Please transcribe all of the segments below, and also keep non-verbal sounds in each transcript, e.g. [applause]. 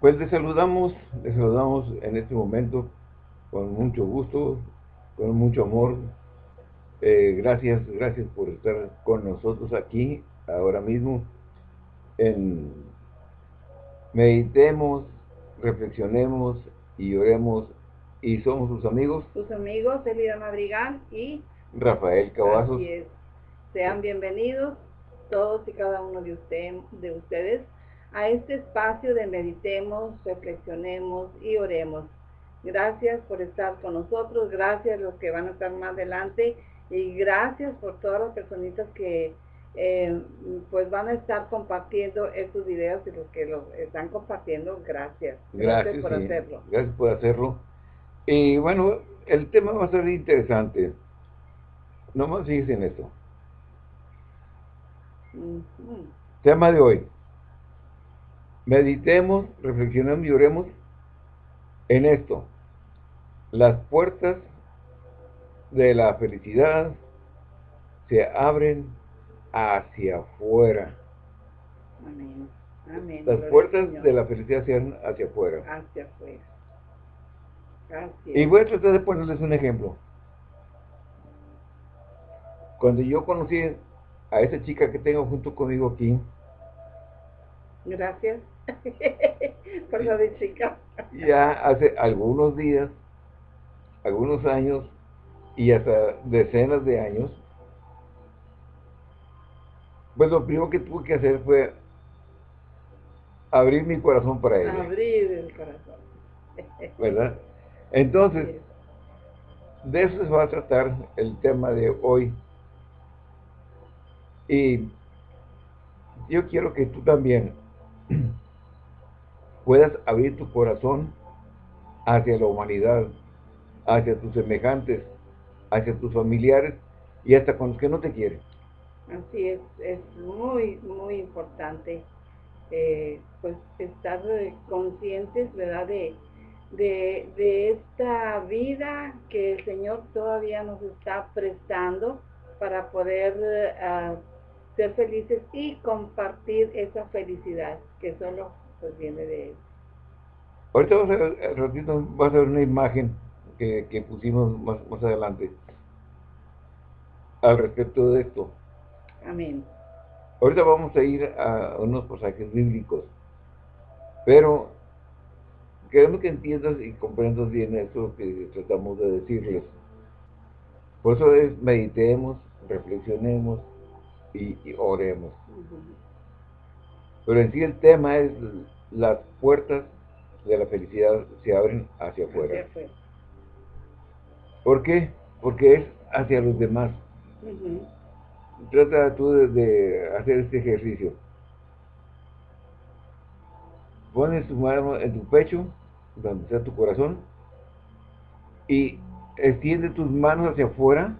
Pues les saludamos, les saludamos en este momento con mucho gusto, con mucho amor. Eh, gracias, gracias por estar con nosotros aquí, ahora mismo, en Meditemos, reflexionemos y oremos. Y somos sus amigos. Sus amigos, Elida Madrigal y Rafael Cavazos. Sean bienvenidos todos y cada uno de, usted, de ustedes a este espacio de meditemos, reflexionemos y oremos. Gracias por estar con nosotros, gracias a los que van a estar más adelante y gracias por todas las personitas que eh, pues van a estar compartiendo estos videos y los que los están compartiendo, gracias. Gracias, por hacerlo. Gracias por hacerlo. Y bueno, el tema va a ser interesante. No más en esto. Tema de hoy. Meditemos, reflexionemos y oremos en esto. Las puertas de la felicidad se abren hacia afuera. Amén. Amén. Las puertas de la felicidad se abren hacia afuera. Hacia afuera. Y voy a tratar de ponerles un ejemplo. Cuando yo conocí a esa chica que tengo junto conmigo aquí. Gracias [laughs] por lo de chica. Ya hace algunos días, algunos años y hasta decenas de años, pues lo primero que tuve que hacer fue abrir mi corazón para ella. Abrir el corazón. [laughs] ¿Verdad? Entonces, de eso se va a tratar el tema de hoy. Y yo quiero que tú también [clears throat] puedas abrir tu corazón hacia la humanidad, hacia tus semejantes, hacia tus familiares y hasta con los que no te quieren. Así es, es muy, muy importante eh, pues estar conscientes, ¿verdad? De, de, de esta vida que el Señor todavía nos está prestando para poder uh, ser felices y compartir esa felicidad que solo pues, viene de Él. Ahorita vamos a ver, ratito vas a ver una imagen que, que pusimos más, más adelante al respecto de esto. Amén. Ahorita vamos a ir a unos pasajes bíblicos, pero queremos que entiendas y comprendas bien eso que tratamos de decirles. Por eso es meditemos, reflexionemos, y, oremos. Pero en sí el tema es las puertas de la felicidad se abren hacia afuera. ¿Por qué? Porque es hacia los demás. Trata tú de, hacer este ejercicio. Pones tu mano en tu pecho, donde está tu corazón, y extiende tus manos hacia afuera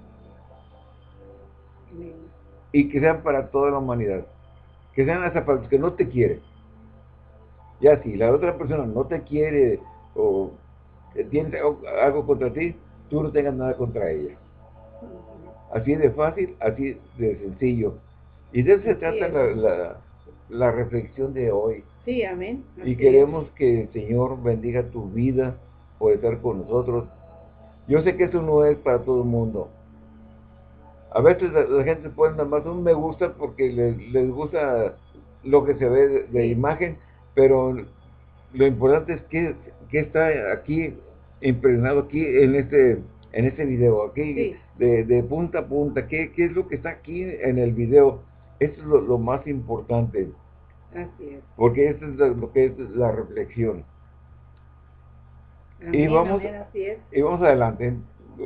y que sean para toda la humanidad. Que sean hasta para los que no te quieren. Ya si la otra persona no te quiere o tiene algo contra ti, tú no tengas nada contra ella. Así de fácil, así de sencillo. Y de eso se trata la, la, reflexión de hoy. Sí, amén. y queremos que el Señor bendiga tu vida por estar con nosotros. Yo sé que eso no es para todo el mundo. A veces la, gente pone nada más un me gusta porque les, gusta lo que se ve de, imagen, pero lo importante es que, está aquí impregnado aquí en este en este video, aquí de, punta a punta, ¿qué, es lo que está aquí en el video? Eso es lo, más importante. Así es. Porque eso es lo, que es la reflexión. y vamos, y vamos adelante.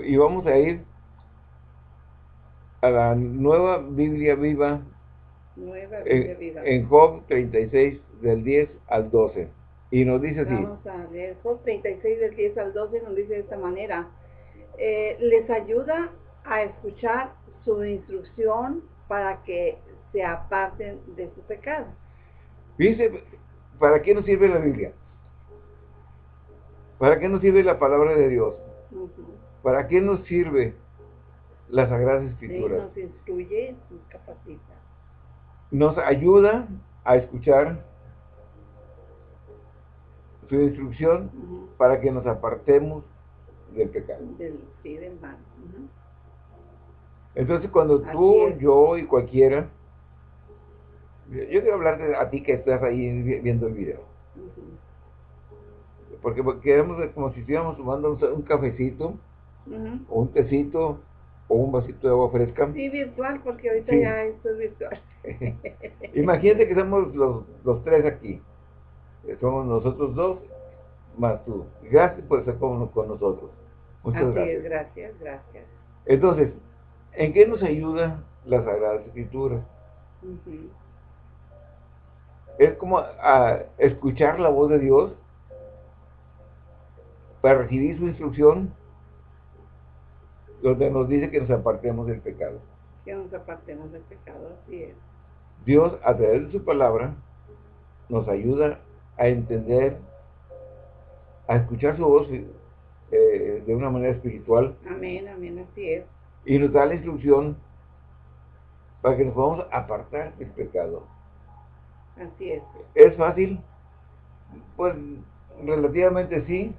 Y vamos a ir a la nueva Biblia viva, en, Job 36 del 10 al 12. Y nos dice así. Vamos a leer Job 36 del 10 al 12 nos dice de esta manera. Eh, les ayuda a escuchar su instrucción para que se aparten de su pecado. Dice, ¿para qué nos sirve la Biblia? ¿Para qué nos sirve la palabra de Dios? ¿Para qué nos sirve las Sagradas Escrituras. nos instruye, nos capacita. Nos ayuda a escuchar su instrucción para que nos apartemos del pecado. Del, sí, del mal. Entonces cuando tú, yo y cualquiera, yo quiero hablar a ti que estás ahí viendo el video. Porque queremos como si estuviéramos tomando un, cafecito, o un tecito, o un vasito de agua fresca. Sí, virtual, porque ahorita ya esto es virtual. [laughs] Imagínate que somos los, los tres aquí. Somos nosotros dos, más tú. Gracias por estar con, con nosotros. Muchas gracias. gracias, gracias. Entonces, ¿en qué nos ayuda la Sagrada Escritura? Es como a escuchar la voz de Dios para recibir su instrucción donde nos dice que nos apartemos del pecado. Que nos apartemos del pecado, así es. Dios, a través de su palabra, nos ayuda a entender, a escuchar su voz eh, de una manera espiritual. Amén, amén, así es. Y nos da la instrucción para que nos podamos apartar del pecado. Así es. ¿Es fácil? Pues relativamente sí,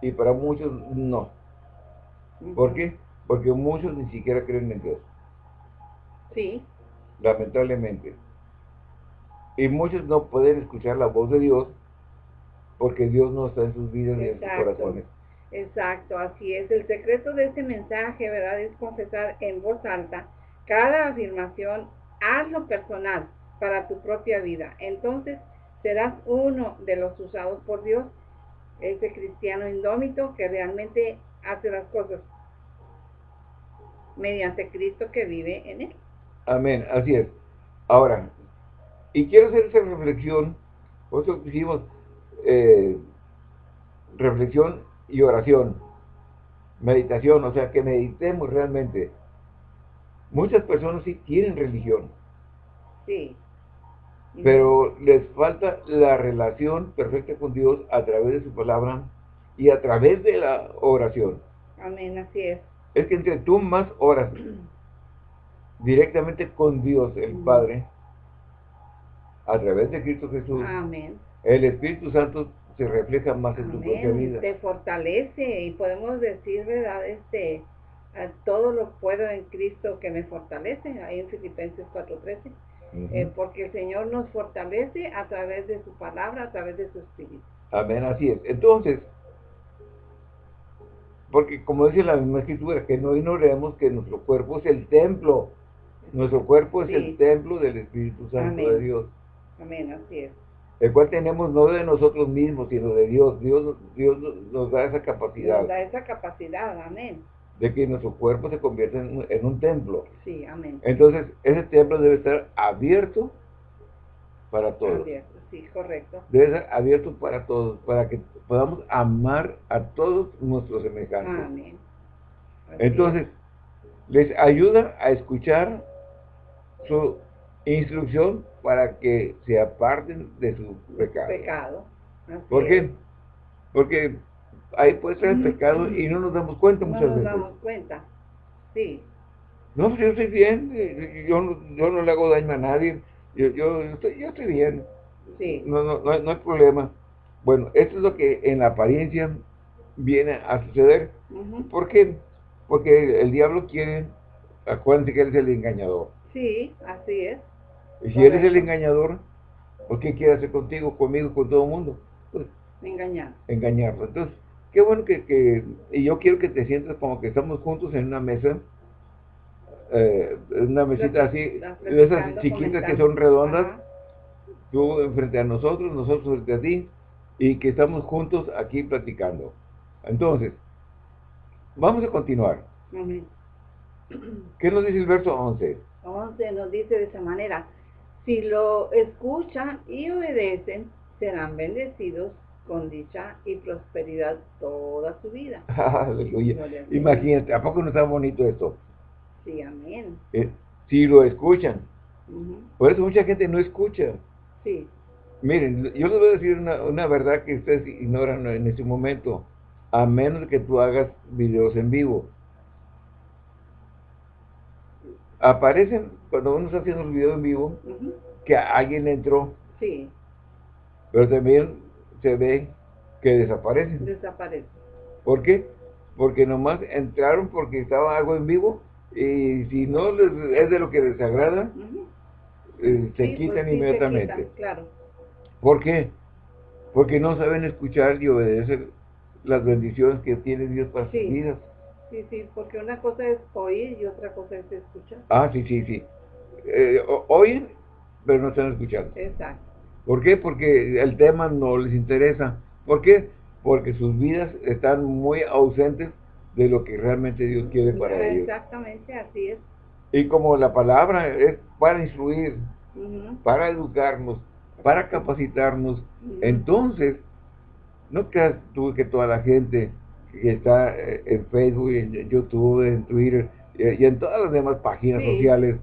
y para muchos no. ¿Por qué? Porque muchos ni siquiera creen en Dios. Sí. Lamentablemente. Y muchos no pueden escuchar la voz de Dios porque Dios no está en sus vidas ni en sus corazones. Exacto, así es. El secreto de este mensaje, ¿verdad? Es confesar en voz alta cada afirmación, hazlo personal para tu propia vida. Entonces serás uno de los usados por Dios, ese cristiano indómito que realmente hace las cosas mediante Cristo que vive en él. Amén, así es. Ahora, y quiero hacer esa reflexión, nosotros hicimos eh, reflexión y oración, meditación, o sea, que meditemos realmente. Muchas personas sí tienen religión. Sí. Pero les falta la relación perfecta con Dios a través de su palabra y a través de la oración. Amén, así es. Es que entre tú más oras [clears throat] directamente con Dios, el Padre, a través de Cristo Jesús, Amén. el Espíritu Santo se refleja más en tu propia vida. Te fortalece y podemos decir, ¿verdad? Este, todo lo puedo en Cristo que me fortalece, ahí en Filipenses 4.13, eh, porque el Señor nos fortalece a través de su palabra, a través de su Espíritu. Amén, así es. Entonces, porque como dice la misma escritura, que no ignoremos que nuestro cuerpo es el templo, nuestro cuerpo es el templo del Espíritu Santo de Dios. Amén, así es el cual tenemos no de nosotros mismos, sino de Dios. Dios, Dios nos da esa capacidad. Nos da esa capacidad, amén. De que nuestro cuerpo se convierta en, un templo. Sí, amén. Entonces, ese templo debe estar abierto para todos. Abierto, sí, correcto. Debe estar abierto para todos, para que podamos amar a todos nuestros semejantes. Amén. Entonces, les ayuda a escuchar su instrucción para que se aparten de su pecado. Pecado. ¿Por qué? Porque ahí puede ser el pecado y no nos damos cuenta muchas veces. No nos damos cuenta, sí. No, pues yo estoy bien, eh, yo no, yo no le hago daño a nadie, yo, yo, estoy, yo estoy bien. Sí. No, no, no, hay problema. Bueno, esto es lo que en la apariencia viene a suceder. ¿Por qué? Porque el diablo quiere, acuérdense que él es el engañador. Sí, así es. Y si eres el engañador, ¿por qué quiere hacer contigo, conmigo, con todo el mundo? Pues, Engañar. Engañarlo. Entonces, qué bueno que, que, y yo quiero que te sientas como que estamos juntos en una mesa, eh, una mesita así, de esas chiquitas que son redondas, tú frente a nosotros, nosotros frente a ti, y que estamos juntos aquí platicando. Entonces, vamos a continuar. ¿Qué nos dice el verso 11? 11 nos dice de esa manera, si lo escuchan y obedecen, serán bendecidos con dicha y prosperidad toda su vida. [laughs] Aleluya. Imagínate, ¿a poco no está bonito esto? Sí, amén. Eh, si lo escuchan. Por eso mucha gente no escucha. Sí. Miren, yo les voy a decir una, una verdad que ustedes ignoran en este momento. A menos que tú hagas videos en vivo. Aparecen cuando uno está haciendo el video en vivo que alguien entró. Sí. Pero también se ve que desaparecen. Desaparecen. ¿Por qué? Porque nomás entraron porque estaba algo en vivo y si no es de lo que les agrada, eh, se quitan pues inmediatamente. claro. ¿Por qué? Porque no saben escuchar y obedecer las bendiciones que tiene Dios para sus vidas. Sí, sí, porque una cosa es oír y otra cosa es escuchar. Ah, sí, sí, sí. Eh, oyen, pero no están escuchando. Exacto. ¿Por qué? Porque el tema no les interesa. ¿Por qué? Porque sus vidas están muy ausentes de lo que realmente Dios quiere para ellos. Exactamente, así es. Y como la palabra es para instruir, para educarnos, para capacitarnos, entonces, no creas tú que toda la gente que está eh, en Facebook, en YouTube, en Twitter y en todas las demás páginas sociales,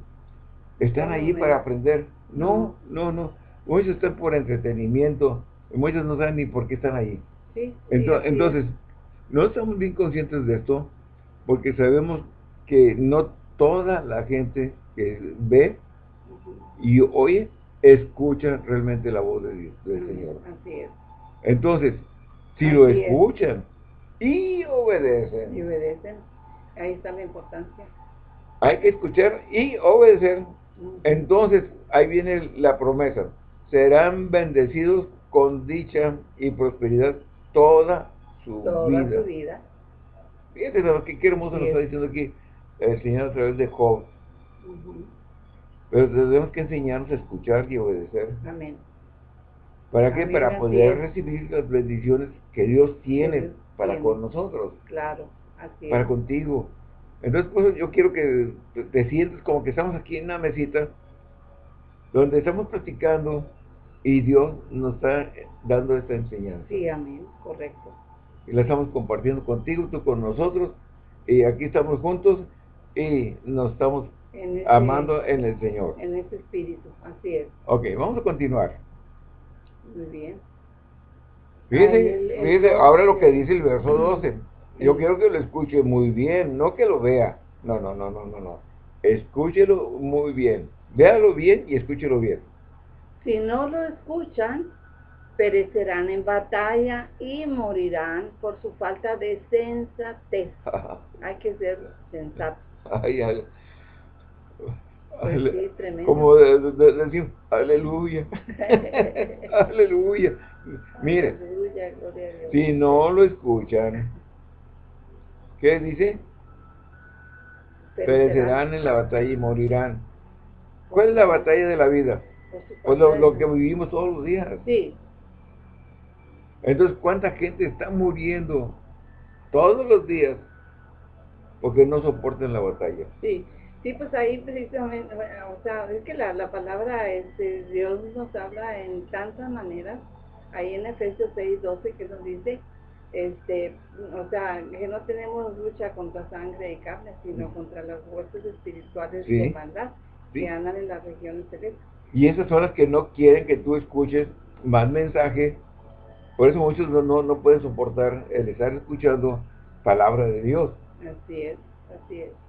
están allí para aprender. No, no, no. Muchos están por entretenimiento, muchos no saben ni por qué están allí. entonces, no estamos bien conscientes de esto, porque sabemos que no toda la gente que ve y oye, escucha realmente la voz de Dios, del Señor. Así es. Entonces, si lo escuchan y obedecen. Y obedecen, ahí está la importancia. Hay que escuchar y obedecer. Entonces, ahí viene la promesa. Serán bendecidos con dicha y prosperidad toda su vida. Su vida. Fíjate lo que qué hermoso nos está diciendo aquí el Señor a través de Job. Pero tenemos que enseñarnos a escuchar y obedecer. Amén. ¿Para qué? Para poder recibir las bendiciones que Dios tiene para con nosotros. Claro, así Para contigo. Entonces, pues, yo quiero que te sientes como que estamos aquí en una mesita donde estamos platicando y Dios nos está dando esta enseñanza. Sí, amén, correcto. Y la estamos compartiendo contigo, tú con nosotros, y aquí estamos juntos y nos estamos amando en el Señor. En ese espíritu, así es. Ok, vamos a continuar. Muy bien. Fíjese, ahora lo que dice el verso 12. Yo quiero que lo escuche muy bien, no que lo vea. No, no, no, no, no, no. Escúchelo muy bien. Véalo bien y escúchelo bien. Si no lo escuchan, perecerán en batalla y morirán por su falta de sensatez. [laughs] Hay que ser sensato. Ay, ay. Pues sí, tremendo. Como decir, aleluya. [laughs] aleluya. Mire, si no lo escuchan, ¿qué dice? Perecerán en la batalla y morirán. ¿Cuál es la batalla de la vida? Pues lo, lo, que vivimos todos los días. Sí. Entonces, ¿cuánta gente está muriendo todos los días porque no soportan la batalla? Sí. Sí, pues ahí precisamente, o sea, es que la, la palabra, este, Dios nos habla en tantas maneras, ahí en Efesios 6, 12, que nos dice, este, o sea, que no tenemos lucha contra sangre y carne, sino contra las fuerzas espirituales de maldad que andan en las regiones celestes. Y esas son las que no quieren que tú escuches más mensaje, por eso muchos no, no, no pueden soportar el estar escuchando palabra de Dios. Así es, así es.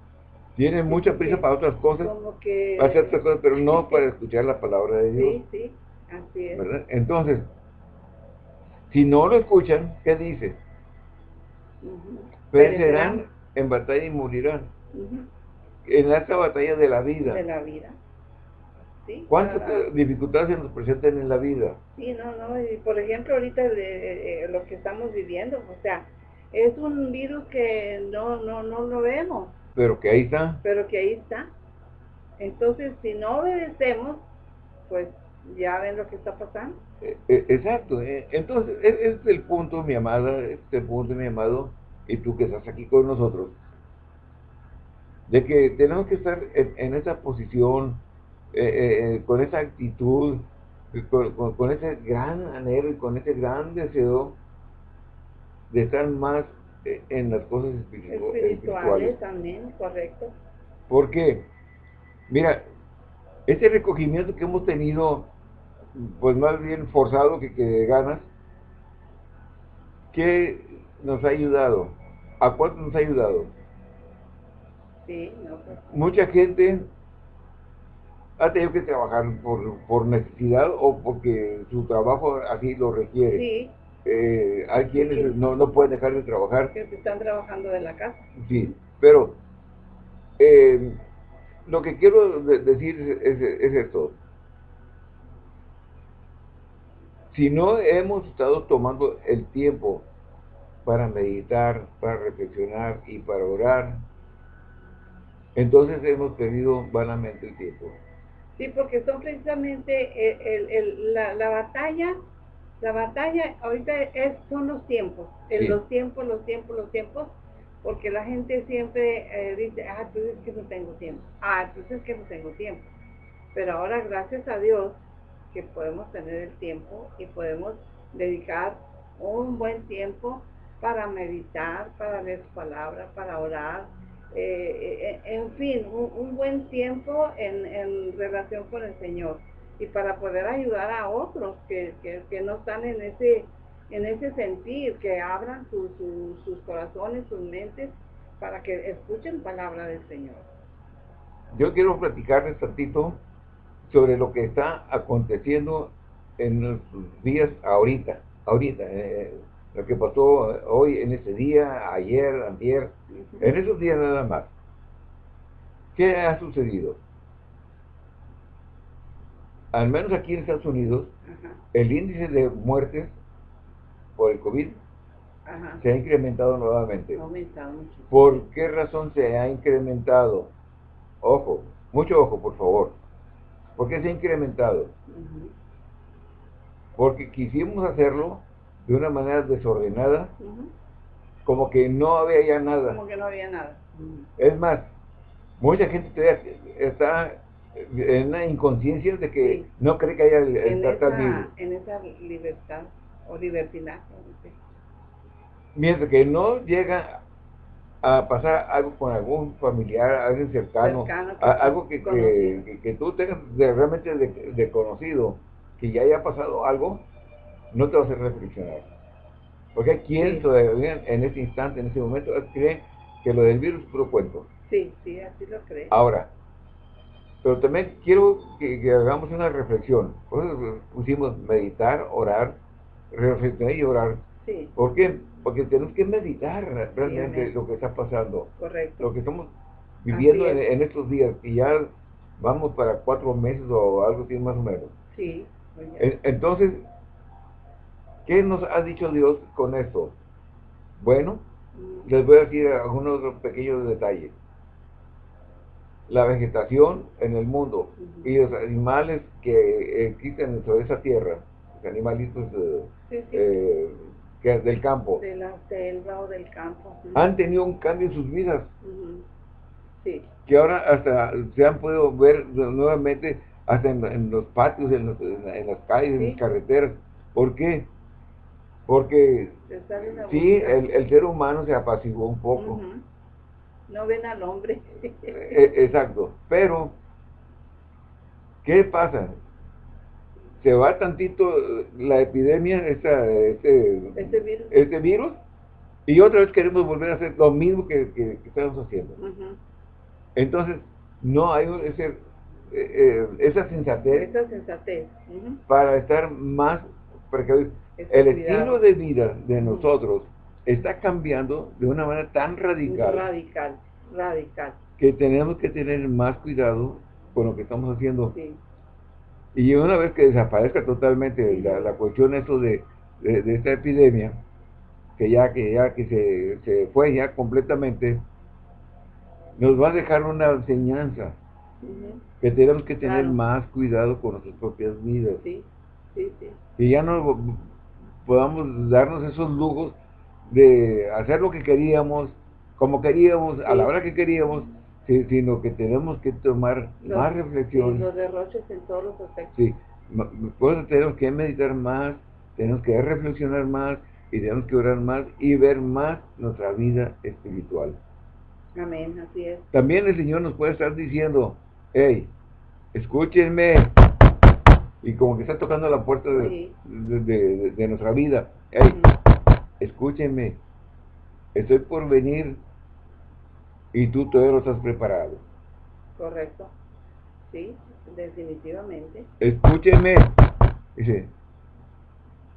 Tienen mucha prisa para otras cosas, para hacer otras cosas, pero no para escuchar la palabra de Dios. Sí, sí, así es. Entonces, si no lo escuchan, ¿qué dice? Perecerán en batalla y morirán. En esta batalla de la vida. De la vida. ¿Sí? ¿Cuántas dificultades se nos presentan en la vida? Sí, no, no. Y por ejemplo, ahorita de, lo que estamos viviendo, o sea, es un virus que no, no, no lo vemos pero que ahí está. Pero que ahí está. Entonces, si no obedecemos, pues ya ven lo que está pasando. Eh, eh, exacto. Eh, entonces, ese es el punto, mi amada, este punto, mi amado, y tú que estás aquí con nosotros, de que tenemos que estar en, esa posición, con esa actitud, con, con, ese gran anhelo y con ese gran deseo de estar más en las cosas espirituales. también, correcto. Porque, mira, ese recogimiento que hemos tenido, pues más bien forzado que, que ganas, ¿qué nos ha ayudado? ¿A cuánto nos ha ayudado? Sí, no, pues. Mucha gente ha tenido que trabajar por, por necesidad o porque su trabajo así lo requiere. Sí, eh, hay quienes no, no pueden dejar de trabajar. Que están trabajando de la casa. Sí, pero eh, lo que quiero decir es, es, esto. Si no hemos estado tomando el tiempo para meditar, para reflexionar y para orar, entonces hemos perdido vanamente el tiempo. Sí, porque son precisamente el, el, la, la, batalla, la batalla ahorita es, son los tiempos, los tiempos, los tiempos, los tiempos, porque la gente siempre eh, dice, ah, tú es que no tengo tiempo, ah, tú es que no tengo tiempo. Pero ahora, gracias a Dios, que podemos tener el tiempo y podemos dedicar un buen tiempo para meditar, para leer su palabra, para orar, eh, eh, en fin, un, buen tiempo en, relación con el Señor y para poder ayudar a otros que, no están en ese, en ese sentir, que abran sus corazones, sus mentes, para que escuchen palabra del Señor. Yo quiero platicarles tantito sobre lo que está aconteciendo en los días ahorita, ahorita, eh, lo que pasó hoy en ese día, ayer, ayer, en esos días nada más. ¿Qué ha sucedido? Al menos aquí en Estados Unidos, el índice de muertes por el COVID se ha incrementado nuevamente. ¿Por qué razón se ha incrementado? Ojo, mucho ojo, por favor. ¿Por qué se ha incrementado? Porque quisimos hacerlo de una manera desordenada, como que no había ya nada. Como que no había nada. Es más, mucha gente está en una inconsciencia de que no cree que haya el, en, esa, en esa libertad o libertad Mientras que no llega a pasar algo con algún familiar, alguien cercano, algo que, que, tú tengas realmente de, conocido, que ya haya pasado algo, no te va a hacer reflexionar. Porque hay quien todavía en este instante, en este momento, cree que lo del virus es puro cuento. Sí, sí, así lo cree. Ahora, pero también quiero que, hagamos una reflexión. Por eso pusimos meditar, orar, reflexionar y orar. Sí. ¿Por qué? Porque tenemos que meditar realmente lo que está pasando. Correcto. Lo que estamos viviendo en, estos días, y ya vamos para cuatro meses o algo así más o menos. Sí. Entonces, ¿Qué nos ha dicho Dios con esto? Bueno, les voy a decir algunos pequeños detalles. La vegetación en el mundo y los animales que existen sobre esa tierra, los animalitos eh, que del campo, de la selva o del campo, han tenido un cambio en sus vidas. Sí. Que ahora hasta se han podido ver nuevamente hasta en, los patios, en, las calles, en las carreteras. ¿Por qué? Porque sí, el, el, ser humano se apaciguó un poco. No ven al hombre. E, exacto, pero ¿qué pasa? Se va tantito la epidemia, esta, este, este, virus. este virus, y otra vez queremos volver a hacer lo mismo que, que, estamos haciendo. Entonces, no hay ese, eh, eh, esa sensatez, esa sensatez. para estar más precavidos el estilo de vida de nosotros está cambiando de una manera tan radical. Radical, radical. Que tenemos que tener más cuidado con lo que estamos haciendo. Y una vez que desaparezca totalmente la, cuestión eso de, de, esta epidemia, que ya que ya que se, se, fue ya completamente, nos va a dejar una enseñanza. Que tenemos que tener más cuidado con nuestras propias vidas. Sí, sí, sí. Y ya no podamos darnos esos lujos de hacer lo que queríamos, como queríamos, a la hora que queríamos, sino que tenemos que tomar más reflexión. los derroches en todos los aspectos. Sí, pues tenemos que meditar más, tenemos que reflexionar más y tenemos que orar más y ver más nuestra vida espiritual. Amén, así es. También el Señor nos puede estar diciendo, hey, escúchenme, y como que está tocando la puerta de, de, nuestra vida. Hey, escúchenme, estoy por venir y tú todavía lo estás preparado. Correcto. Sí, definitivamente. Escúchenme. Dice,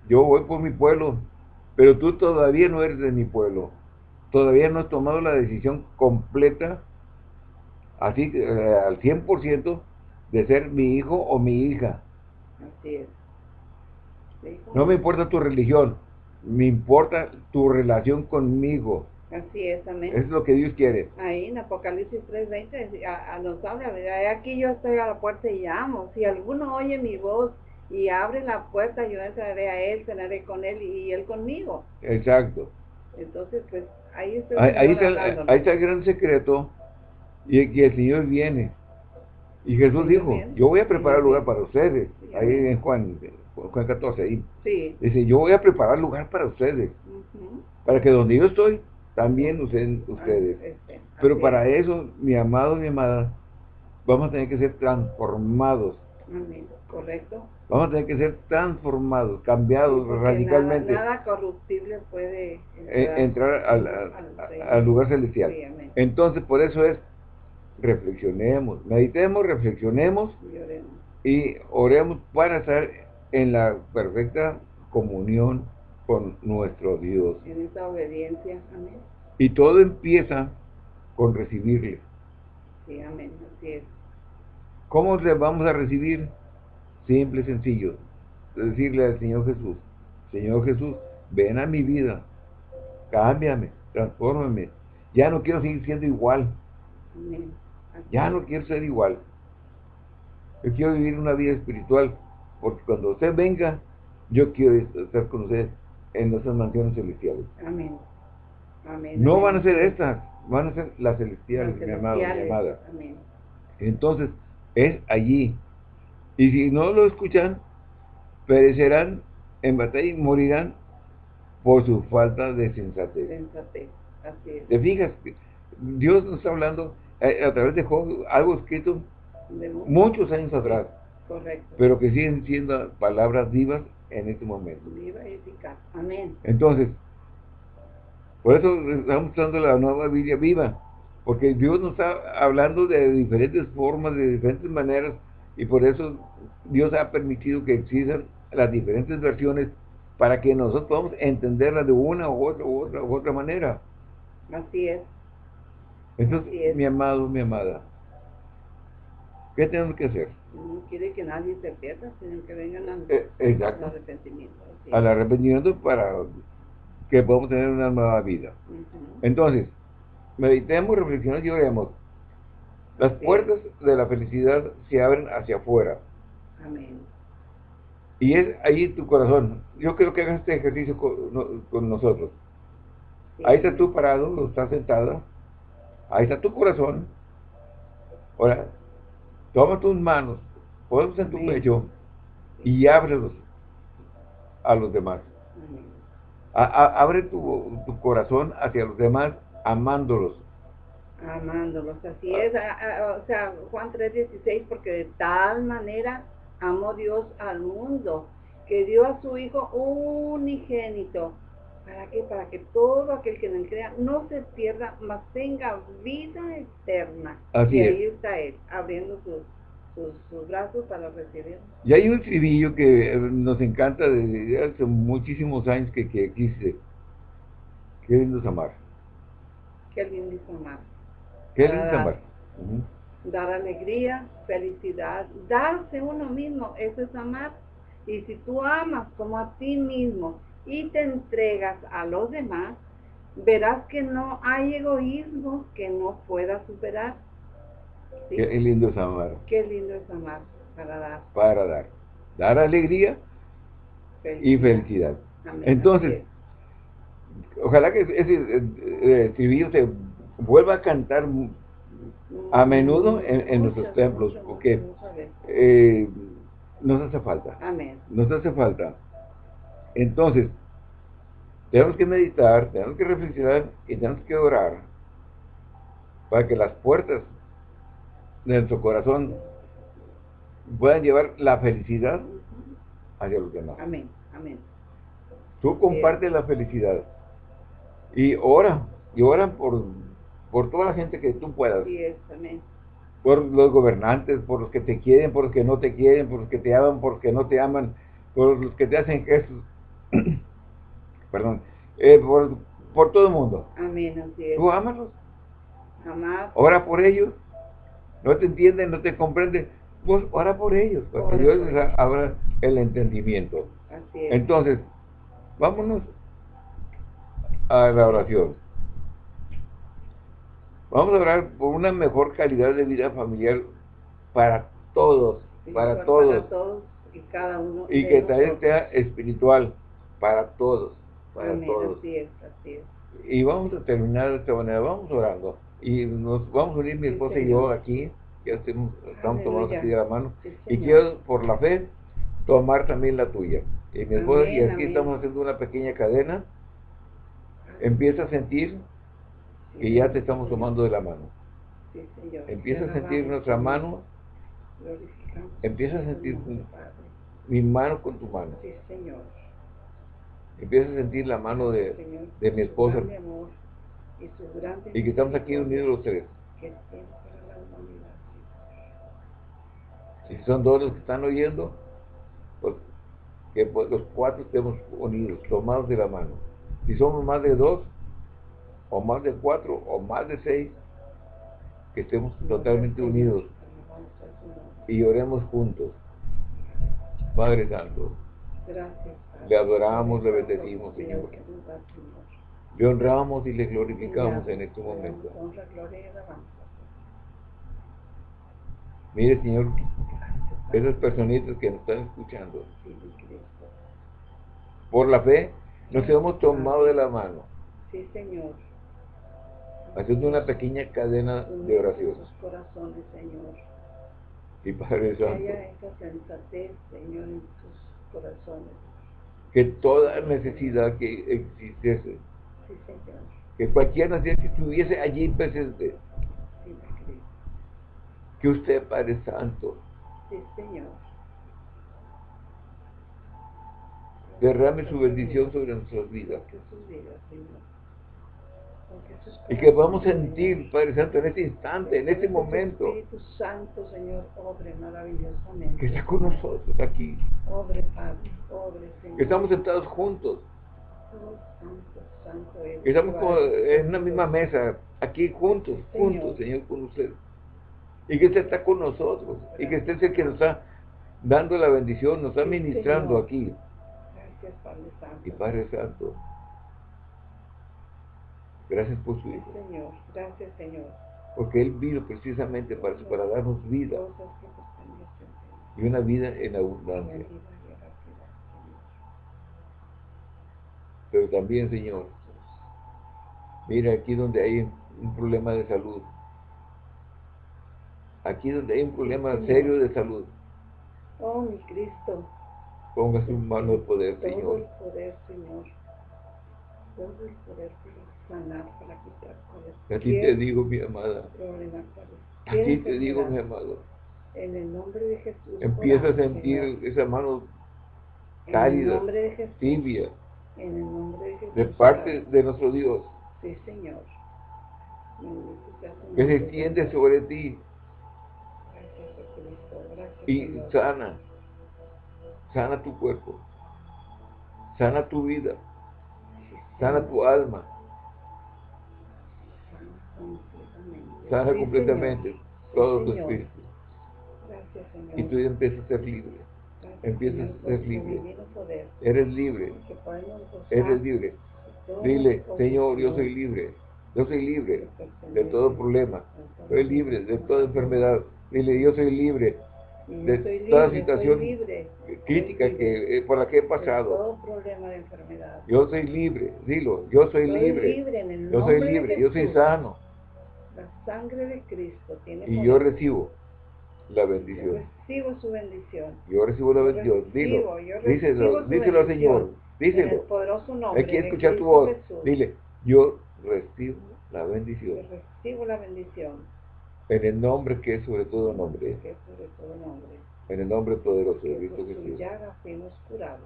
yo voy por mi pueblo pero tú todavía no eres de mi pueblo. Todavía no has tomado la decisión completa, así eh, al 100%, de ser mi hijo o mi hija. Así es. No me importa tu religión, me importa tu relación conmigo. Así es, amén. Es lo que Dios quiere. Ahí en Apocalipsis 3.20 a, a nos habla, aquí yo estoy a la puerta y llamo. Si alguno oye mi voz y abre la puerta, yo entraré a él, cenaré con él y él conmigo. Exacto. Entonces, pues, ahí, está, ahí, está, ahí está el gran secreto y que el Señor viene. Y Jesús dijo, yo voy a preparar lugar para ustedes. ahí en Juan, Juan 14, ahí. Sí. Dice, yo voy a preparar lugar para ustedes. Para que donde yo estoy, también ustedes. Ah, este, Pero para eso, mi amado, mi amada, vamos a tener que ser transformados. Correcto. Vamos a tener que ser transformados, cambiados radicalmente. Nada, corruptible puede entrar, al, lugar celestial. Entonces, por eso es, reflexionemos, meditemos, reflexionemos y oremos para estar en la perfecta comunión con nuestro Dios. En esa obediencia, amén. Y todo empieza con recibirle. Sí, amén, así es. ¿Cómo le vamos a recibir? Simple y sencillo. Decirle al Señor Jesús, Señor Jesús, ven a mi vida, cámbiame, transfórmame. Ya no quiero seguir siendo igual. Ya no quiero ser igual. Yo quiero vivir una vida espiritual, porque cuando usted venga, yo quiero estar con usted en nuestras mansiones celestiales. Amén. no van a ser estas, van a ser las celestiales, mi amado, mi amada. Entonces, es allí y si no lo escuchan, perecerán en batalla y morirán por su falta de sensatez. Sensatez, así es. ¿Te fijas? Dios nos está hablando eh, a, través de algo escrito muchos años atrás. Correcto. Pero que siguen siendo palabras vivas en este momento. Viva y eficaz. Amén. Entonces, por eso estamos usando la nueva Biblia viva. Porque Dios nos está hablando de diferentes formas, de diferentes maneras, y por eso Dios ha permitido que existan las diferentes versiones para que nosotros podamos entenderlas de una u otra u otra, u otra manera. Así es. Entonces, mi amado, mi amada, ¿qué tenemos que hacer? No quiere que nadie se pierda, sino que vengan al, eh, arrepentimiento. Al arrepentimiento para que podamos tener una nueva vida. Entonces, meditemos, reflexionemos y oremos las puertas de la felicidad se abren hacia afuera. Amén. Y es ahí tu corazón. Yo creo que hagas este ejercicio con, nosotros. Ahí está tú parado, estás sentada. Ahí está tu corazón. Ahora, toma tus manos, ponlos en tu pecho y ábrelos a los demás. abre tu, tu corazón hacia los demás amándolos. Amándolos, así es, o sea, Juan 3:16, porque de tal manera amó Dios al mundo, que dio a su Hijo unigénito, ¿para qué? Para que todo aquel que en él crea no se pierda, mas tenga vida eterna. Así y ahí está Él, abriendo sus, sus, brazos para recibir. Y hay un estribillo que eh, nos encanta desde hace muchísimos años que, que existe. Qué lindo es amar. Qué lindo es amar. ¿Qué dar, dar alegría, felicidad, darse uno mismo, eso es amar. Y si tú amas como a ti mismo y te entregas a los demás, verás que no hay egoísmo que no pueda superar. Qué lindo es amar. Qué lindo es amar para dar. Para dar. Dar alegría y felicidad. Entonces, ojalá que ese, ese, ese se vuelva a cantar a menudo en, nuestros templos, porque eh, nos hace falta. Amén. Nos hace falta. Entonces, tenemos que meditar, tenemos que reflexionar y tenemos que orar para que las puertas de nuestro corazón puedan llevar la felicidad hacia los demás. Amén, amén. Tú compartes la felicidad y ora, y ora por por toda la gente que tú puedas. Por los gobernantes, por los que te quieren, por los que no te quieren, por los que te aman, por los que no te aman, por los que te hacen gestos, [clears throat] perdón, eh, por, por, todo el mundo. Amén, así es. Tú ámalos. Amar. Ora por ellos. No te entienden, no te comprenden. Pues ora por ellos, para que Dios les abra el entendimiento. Así es. Entonces, vámonos a la oración. Vamos a orar por una mejor calidad de vida familiar para todos, para, todos. Para todos y cada uno. Y que también sea espiritual para todos, para Amén, todos. Así es, así es. Y vamos a terminar de esta manera, vamos orando. Y nos vamos a unir mi esposa y yo aquí, ya estamos, estamos tomando aquí de la mano. Y quiero, por la fe, tomar también la tuya. Y mi esposa, y aquí amén. estamos haciendo una pequeña cadena. Empieza a sentir que ya te estamos tomando de la mano. Sí, Señor. Empieza a sentir nuestra mano, empieza a sentir mi mano con tu mano. Sí, Señor. Empieza a sentir la mano de, Señor, de mi esposa. amor y que estamos aquí unidos los tres. que tiene para la humanidad. Si son dos los que están oyendo, pues que pues, los cuatro estemos unidos, tomados de la mano. Si somos más de dos, o más de cuatro, o más de seis, que estemos totalmente unidos y oremos juntos. Padre Santo, Gracias. Le adoramos, le bendecimos, Señor. Le honramos y le glorificamos en este momento. Mire, Señor, esas personitas que nos están escuchando, por la fe, nos hemos tomado de la mano, Sí, Señor. haciendo una pequeña cadena de oración. corazones, Señor. Y Padre Santo, Señor, en sus corazones. Que toda necesidad que existiese, Sí, que cualquier necesidad que estuviese allí presente, Sí, que usted, Padre Santo, Sí, Señor. derrame su bendición sobre nuestras vidas. Toque sus vidas, Señor. Y que vamos a corazones, sentir. Padre Santo, en este instante, en este momento, Espíritu Santo, Señor, obre maravillosamente. que está con nosotros aquí, Obre, Padre, obre, Señor. que estamos sentados juntos, Oh, santo, santo eres. que estamos como en una misma mesa, aquí juntos, Señor. juntos, Señor, con usted. Y que usted está con nosotros, y que usted es el que nos está dando la bendición, nos está Sí, ministrando Señor. aquí. Gracias, Padre Santo. Y Padre Santo, gracias por su Hijo, Señor. Gracias, Señor. porque Él vino precisamente para, eso, para darnos vida Señor. y una vida en abundancia. Señor. Pero también, Señor, mira aquí donde hay un problema de salud, aquí donde hay un problema Señor. serio de salud, Oh, mi Cristo. ponga su mano de poder, Todo el Señor. poder, Señor. Todo el poder sanar, para quitar A ti cualquier te digo, mi amada, a cualquier ti te digo, mi amado, En el nombre de Jesús. empieza a sentir Señor. esa mano cálida, tibia, En el nombre de Jesús. de parte de nuestro Dios, Sí, Señor. Que se extiende sobre ti. Y sana, sana tu cuerpo, sana tu vida, sana tu alma. Sana Sí, completamente Señor. todo Sí, tu Señor. espíritu. Gracias, Señor. Y tú ya empiezas a ser libre. Gracias, empiezas a ser libre. Eres libre, eres libre. Dile, Señor, yo soy libre. Yo soy libre de todo problema. Soy libre de toda enfermedad. Dile, yo soy libre de toda situación libre, crítica que, eh, por la que he pasado. todo problema de enfermedad. Yo soy libre. Dilo, yo soy libre. Yo soy libre. Yo soy sano. La sangre de Cristo tiene Y poder. yo recibo la Yo bendición. recibo su bendición. Yo recibo la Yo bendición. Dilo. recibo, yo Díselo, díselo Señor. bendición. En el Díselo. poderoso nombre Hay que escuchar tu voz. Jesús. Dile, yo recibo la Yo bendición. recibo la bendición. En el nombre que es sobre todo nombre. Que es sobre todo nombre. En el nombre poderoso de Cristo Jesús. llaga fuimos curados.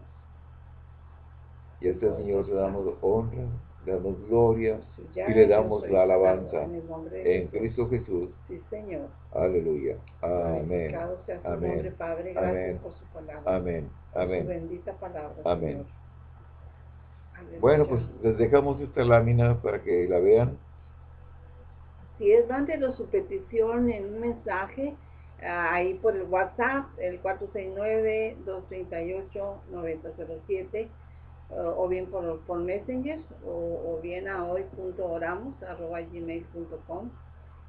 Y a este Señor le damos honra, le damos gloria y le damos la alabanza En el nombre de en Jesús. Cristo Jesús. Sí, Señor. Aleluya. Amén. Sea su Amén. nombre, Padre. Gracias Amén. por su palabra. Amén. Por su Amén. bendita palabra, Amén. Señor. Bueno, pues les dejamos esta lámina para que la vean. Si es, mándenos su petición en un mensaje ah, ahí por el WhatsApp, el 469-238-9007, o bien por, por Messenger, o, bien a hoy.oramos.gmail.com.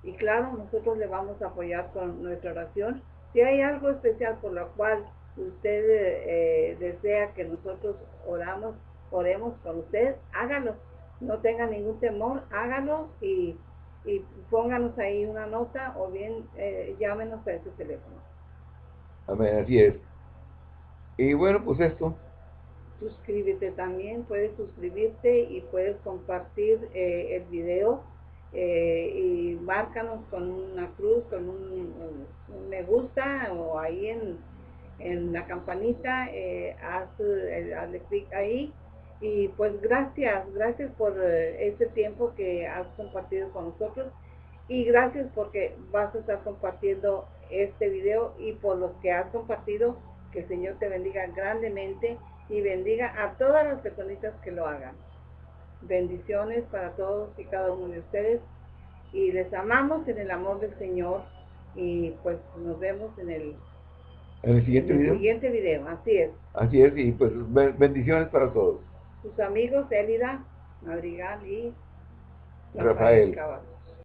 Y claro, nosotros le vamos a apoyar con nuestra oración. Si hay algo especial por lo cual usted eh, desea que nosotros oramos, oremos con usted, hágalo. No tenga ningún temor, hágalo y y pónganos ahí una nota o bien eh, llámenos a ese teléfono. Amén, así es. Y bueno, pues esto. Suscríbete también, puedes suscribirte y puedes compartir eh, el video eh, y márcanos con una cruz, con un, me gusta o ahí en, en la campanita, haz, hazle clic ahí. Y pues gracias, gracias por eh, este tiempo que has compartido con nosotros y gracias porque vas a estar compartiendo este video y por los que has compartido, que el Señor te bendiga grandemente y bendiga a todas las personitas que lo hagan. Bendiciones para todos y cada uno de ustedes y les amamos en el amor del Señor y pues nos vemos en el, ¿En el siguiente video. siguiente video, así es. Así es y pues bendiciones para todos sus amigos Elida Madrigal y Rafael.